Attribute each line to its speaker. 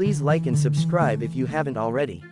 Speaker 1: Please like and subscribe if you haven't already.